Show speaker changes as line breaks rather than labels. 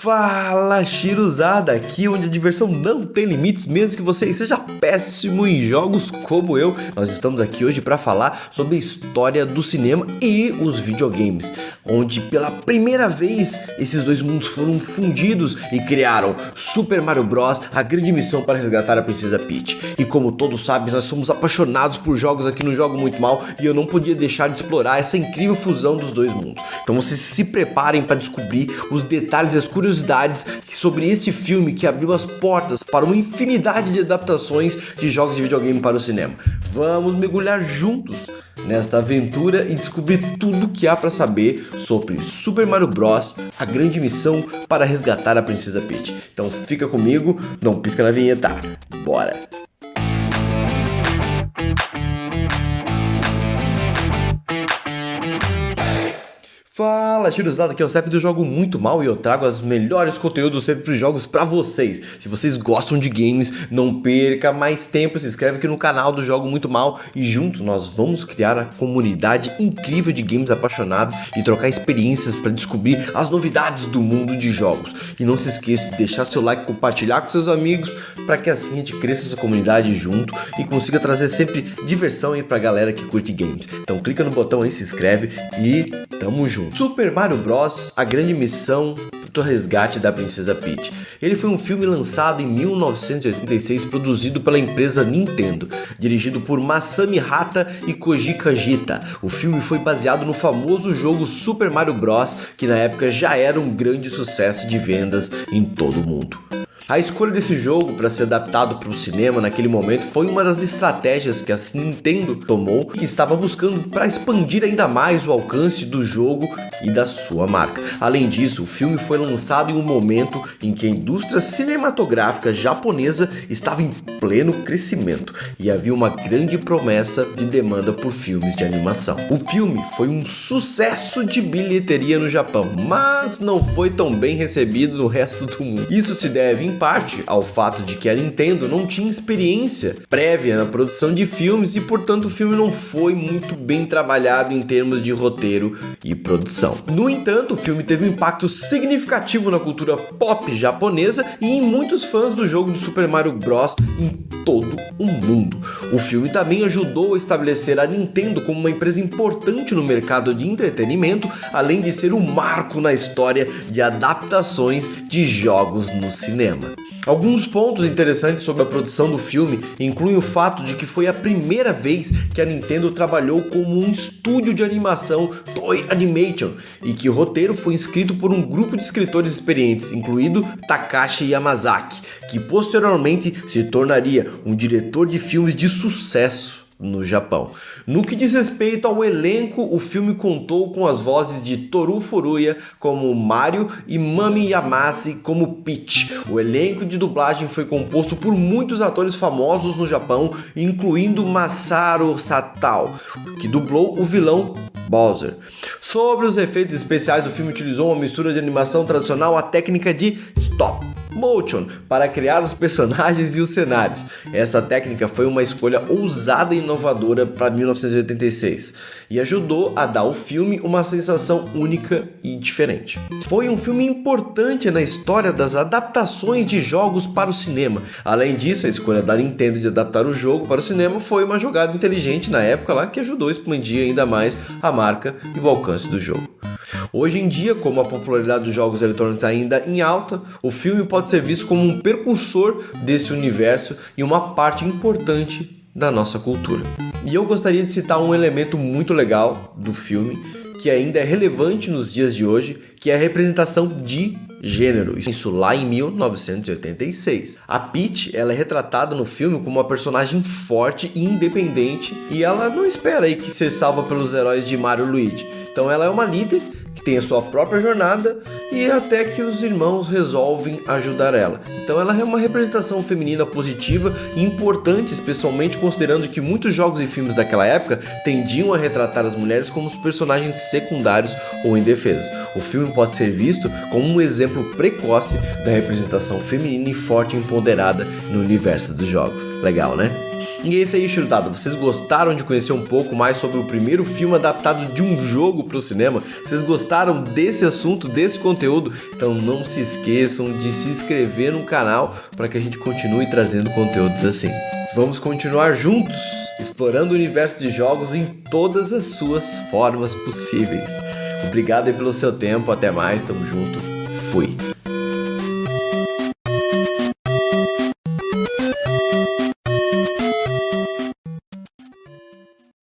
Fala Chiruzada, aqui onde a diversão não tem limites, mesmo que você seja péssimo em jogos como eu. Nós estamos aqui hoje para falar sobre a história do cinema e os videogames, onde pela primeira vez esses dois mundos foram fundidos e criaram Super Mario Bros, a grande missão para resgatar a Princesa Peach. E como todos sabem, nós somos apaixonados por jogos aqui no Jogo Muito Mal e eu não podia deixar de explorar essa incrível fusão dos dois mundos. Então vocês se preparem para descobrir os detalhes e as curiosidades sobre esse filme que abriu as portas para uma infinidade de adaptações de jogos de videogame para o cinema. Vamos mergulhar juntos nesta aventura e descobrir tudo que há para saber sobre Super Mario Bros, a grande missão para resgatar a Princesa Peach. Então fica comigo, não pisca na vinheta, bora! Fala, Chiruzada, aqui é o CEP do Jogo Muito Mal e eu trago os melhores conteúdos sempre para os jogos para vocês. Se vocês gostam de games, não perca mais tempo, se inscreve aqui no canal do Jogo Muito Mal e junto nós vamos criar a comunidade incrível de games apaixonados e trocar experiências para descobrir as novidades do mundo de jogos. E não se esqueça de deixar seu like, compartilhar com seus amigos para que assim a gente cresça essa comunidade junto e consiga trazer sempre diversão aí para a galera que curte games. Então clica no botão aí, se inscreve e tamo junto. Super Mario Bros. A Grande Missão do Resgate da Princesa Peach. Ele foi um filme lançado em 1986 produzido pela empresa Nintendo, dirigido por Masami Hata e Koji Kajita. O filme foi baseado no famoso jogo Super Mario Bros, que na época já era um grande sucesso de vendas em todo o mundo. A escolha desse jogo para ser adaptado para o cinema naquele momento foi uma das estratégias que a Nintendo tomou que estava buscando para expandir ainda mais o alcance do jogo e da sua marca. Além disso, o filme foi lançado em um momento em que a indústria cinematográfica japonesa estava em pleno crescimento e havia uma grande promessa de demanda por filmes de animação. O filme foi um sucesso de bilheteria no Japão, mas não foi tão bem recebido no resto do mundo. Isso se deve parte ao fato de que a Nintendo não tinha experiência prévia na produção de filmes e portanto o filme não foi muito bem trabalhado em termos de roteiro e produção. No entanto, o filme teve um impacto significativo na cultura pop japonesa e em muitos fãs do jogo do Super Mario Bros. em todo o mundo. O filme também ajudou a estabelecer a Nintendo como uma empresa importante no mercado de entretenimento, além de ser um marco na história de adaptações de jogos no cinema. Alguns pontos interessantes sobre a produção do filme incluem o fato de que foi a primeira vez que a Nintendo trabalhou como um estúdio de animação Toy Animation e que o roteiro foi escrito por um grupo de escritores experientes, incluído Takashi Yamazaki, que posteriormente se tornaria um diretor de filmes de sucesso no Japão. No que diz respeito ao elenco, o filme contou com as vozes de Toru Furuya como Mario e Mami Yamase como Peach. O elenco de dublagem foi composto por muitos atores famosos no Japão, incluindo Masaru Satal, que dublou o vilão Bowser. Sobre os efeitos especiais, o filme utilizou uma mistura de animação tradicional à técnica de stop motion para criar os personagens e os cenários. Essa técnica foi uma escolha ousada e inovadora para 1986 e ajudou a dar ao filme uma sensação única e diferente. Foi um filme importante na história das adaptações de jogos para o cinema. Além disso, a escolha da Nintendo de adaptar o jogo para o cinema foi uma jogada inteligente na época lá que ajudou a expandir ainda mais a marca e o alcance do jogo. Hoje em dia, como a popularidade dos jogos eletrônicos ainda em alta, o filme pode ser visto como um precursor desse universo e uma parte importante da nossa cultura. E eu gostaria de citar um elemento muito legal do filme, que ainda é relevante nos dias de hoje, que é a representação de gênero. Isso lá em 1986. A Peach, ela é retratada no filme como uma personagem forte e independente, e ela não espera aí que ser salva pelos heróis de Mario Luigi. Então ela é uma líder tem a sua própria jornada e até que os irmãos resolvem ajudar ela. Então ela é uma representação feminina positiva e importante, especialmente considerando que muitos jogos e filmes daquela época tendiam a retratar as mulheres como personagens secundários ou indefesos. O filme pode ser visto como um exemplo precoce da representação feminina e forte e empoderada no universo dos jogos. Legal, né? E é isso aí, churutado. Vocês gostaram de conhecer um pouco mais sobre o primeiro filme adaptado de um jogo para o cinema? Vocês gostaram desse assunto, desse conteúdo? Então não se esqueçam de se inscrever no canal para que a gente continue trazendo conteúdos assim. Vamos continuar juntos, explorando o universo de jogos em todas as suas formas possíveis. Obrigado pelo seu tempo, até mais, tamo junto, fui!